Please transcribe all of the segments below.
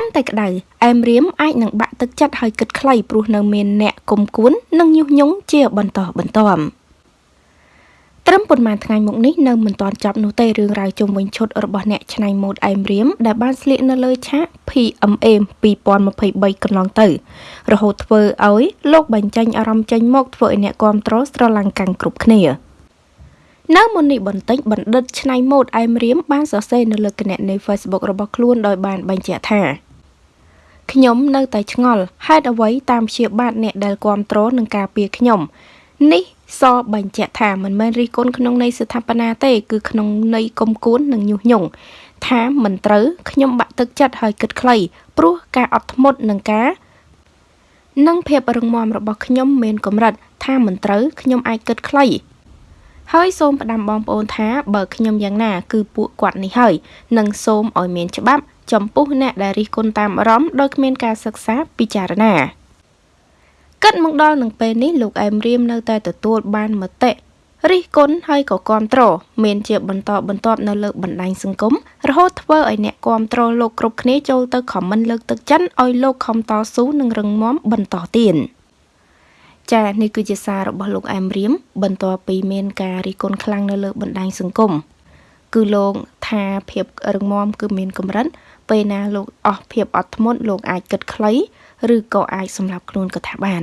កាន់តែក្តៅអែមរៀមអាចនឹងបាក់ទឹកចិត្តហើយគិតខ្លីព្រោះនៅមានអ្នកគុំគួននិងញុះញង់ជាបន្តបន្ទាប់ត្រឹមប៉ុន្មានថ្ងៃមកនេះនៅមិនទាន់ចប់នោះទេរឿងរ៉ាវជុំវិញឈុតរបស់អ្នកច្នៃម៉ូដអែមរៀមដែលបានស្លៀកនៅលើឆាក PMA 2023កន្លងទៅ រហូតធ្វើឲ្យលោកបញ្ចេញអារម្មណ៍ចេញមកធ្វើឲ្យអ្នកគាំទ្រស្រឡាំងកាំងគ្រប់គ្នានៅមុននេះបន្តិចបណ្ឌិតច្នៃម៉ូដអែមរៀមបានសរសេរនៅលើគណនី Facebook របស់ខ្លួនដោយបានបញ្ជាក់ថា ខ្ញុំនៅតែឆ្ងល់ហេតុអ្វីតាមព្យាបាទអ្នកដែលគ្រប់គ្រងនឹងការពារខ្ញុំនេះសបញ្ជាក់ថាមិនមែនរិះគន់ក្នុងន័យស្ថាបនាទេ គឺក្នុងន័យគុំគួននិងញុះញង់ថាមិនត្រូវខ្ញុំបាក់ទឹកចិត្តហើយគិតខ្លីព្រោះការអត់ធ្មត់នឹងការនិងភាពរឹងមាំរបស់ខ្ញុំមានកម្រិតថាមិនត្រូវខ្ញុំអាចគិតខ្លី ហើយសូមផ្ដាំបងប្អូនថាបើខ្ញុំយ៉ាងណា គឺពួកគាត់នេះហើយនិងសូមឲ្យមានច្បាប់ចំពោះអ្នកដែលរិះគន់តាមអារម្មណ៍ដោយគ្មានការសិក្សាពិចារណាគិតមកដល់នឹងពេលនេះលោកអែមរៀមនៅតែទទួលបានមតិរិះគន់ហើយក៏គាំទ្រមានជាបន្តបន្ទាប់នៅលើបណ្ដាញសង្គមរហូតធ្វើឲ្យអ្នកគាំទ្រលោកគ្រប់គ្នាចូលទៅខមមិនលើកទឹកចិត្តឲ្យលោកខំតស៊ូនិងរឹងមាំបន្តទៀត ចានេះគឺជាសាររបស់លោកអែមរៀមបន្ទាប់ពីមានការរិះគន់ខ្លាំងនៅលើបណ្ដាញសង្គមគឺលោកថាភាពរឹងមាំគឺមានកម្រិតពេលណាលោកអស់ភាពអត់ធ្មត់លោកអាចគិតខ្លីឬក៏អាចសម្រាប់ខ្លួនក៏ថាបាន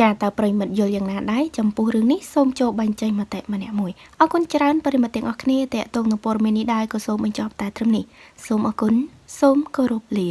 ចាតើប្រិមិត្តយល់យ៉ាងណាដែរចំពោះរឿងនេះសូមចូលបញ្ចេញមតិម្នាក់មួយអរគុណច្រើនប្រិមិត្តទាំងអស់គ្នាតេតងនឹងព័ត៌មាននេះដែរក៏សូមបញ្ចប់តែត្រឹមនេះសូមអរគុណសូមគោរពលា